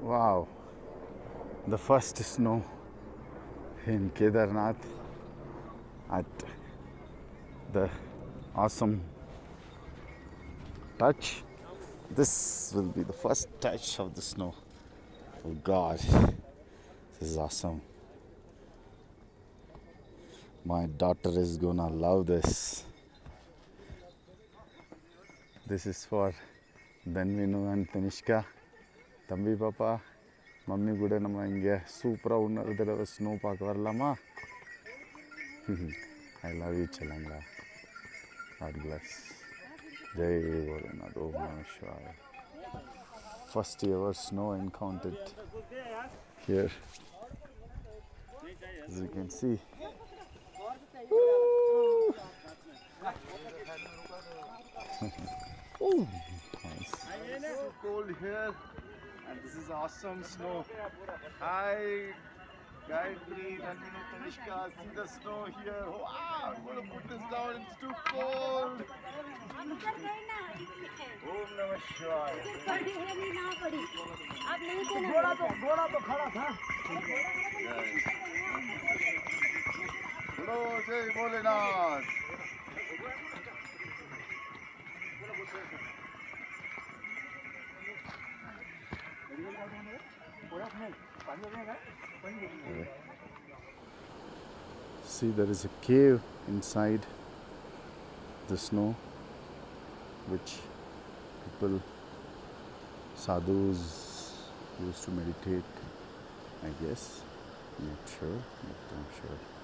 Wow, the first snow in Kedarnath at the awesome touch. This will be the first touch of the snow. Oh God, this is awesome. My daughter is gonna love this. This is for Danvinu and Tanishka. தம்பி பாப்பா mummy கூட நம்ம இங்கே சூப்பராக இன்னொரு தடவை snow பார்க்க வரலாமா ஐ லவ் யூ செல்லங்களா காட் பிளஸ் ஜெய் போலநாத் ஓம் நம சிவாய first ever snow encountered here as you can see Ooh, nice. so cold here and this is awesome snow. Hi Gayatri, Nandini, Tanishka, see the snow here. Wow, I'm gonna put this down, it's too cold. हम उतर गए ना इसलिए Om Namah Shivaya. पड़ी है नहीं ना पड़ी अब नहीं देना घोड़ा तो घोड़ा तो खड़ा था बोलो जय Bholenath See, there is a cave inside the snow, which people, sadhus, used to meditate. I guess, not sure, but I'm sure